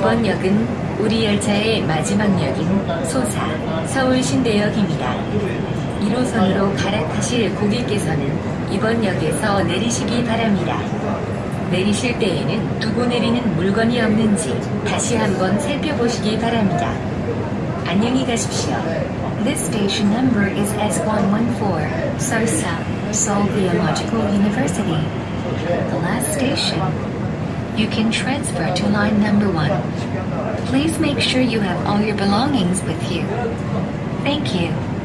역은 우리 열차의 마지막 역인 소사 서울 신대역입니다. 1호선으로 갈아타실 고객께서는 이번 역에서 내리시기 바랍니다. 내리실 때에는 두고 내리는 물건이 없는지 다시 한번 살펴보시기 바랍니다. 안녕히 가십시오. This station number is S114, Sosa, Seoul Theological University. The last station. You can transfer to line number one. Please make sure you have all your belongings with you. Thank you.